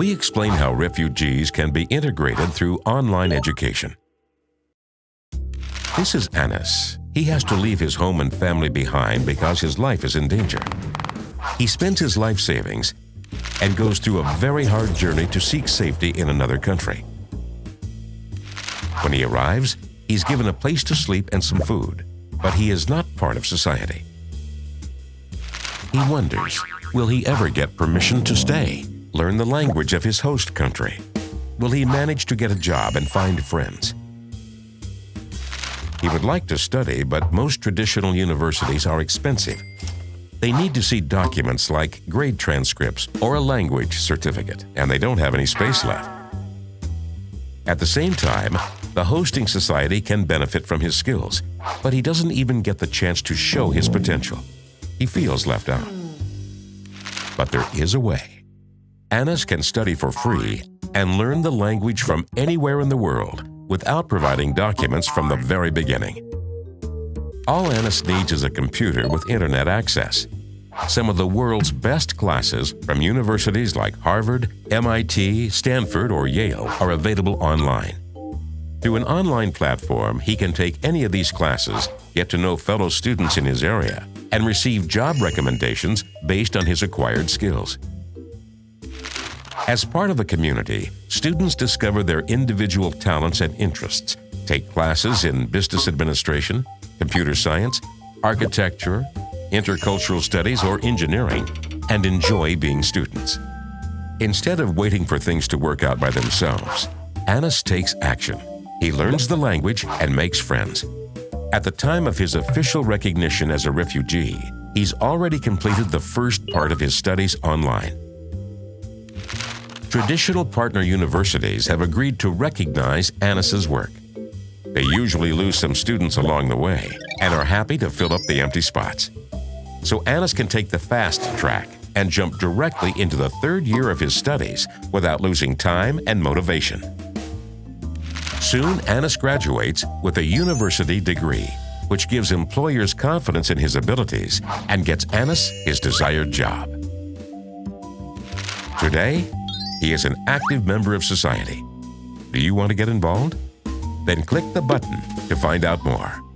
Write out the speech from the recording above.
we explain how refugees can be integrated through online education. This is Anas. He has to leave his home and family behind because his life is in danger. He spends his life savings and goes through a very hard journey to seek safety in another country. When he arrives, he's given a place to sleep and some food, but he is not part of society. He wonders, will he ever get permission to stay, learn the language of his host country? Will he manage to get a job and find friends? He would like to study, but most traditional universities are expensive. They need to see documents like grade transcripts or a language certificate, and they don't have any space left. At the same time, the hosting society can benefit from his skills, but he doesn't even get the chance to show his potential. He feels left out. But there is a way. Anas can study for free and learn the language from anywhere in the world without providing documents from the very beginning. All Anas needs is a computer with internet access. Some of the world's best classes from universities like Harvard, MIT, Stanford, or Yale are available online. Through an online platform, he can take any of these classes, get to know fellow students in his area, and receive job recommendations based on his acquired skills. As part of a community, students discover their individual talents and interests, take classes in business administration, computer science, architecture, intercultural studies, or engineering, and enjoy being students. Instead of waiting for things to work out by themselves, Anas takes action. He learns the language and makes friends. At the time of his official recognition as a refugee, he's already completed the first part of his studies online. Traditional partner universities have agreed to recognize Anas's work. They usually lose some students along the way and are happy to fill up the empty spots. So Anas can take the fast track and jump directly into the third year of his studies without losing time and motivation. Soon, Anas graduates with a university degree, which gives employers confidence in his abilities and gets Anas his desired job. Today, he is an active member of society. Do you want to get involved? Then click the button to find out more.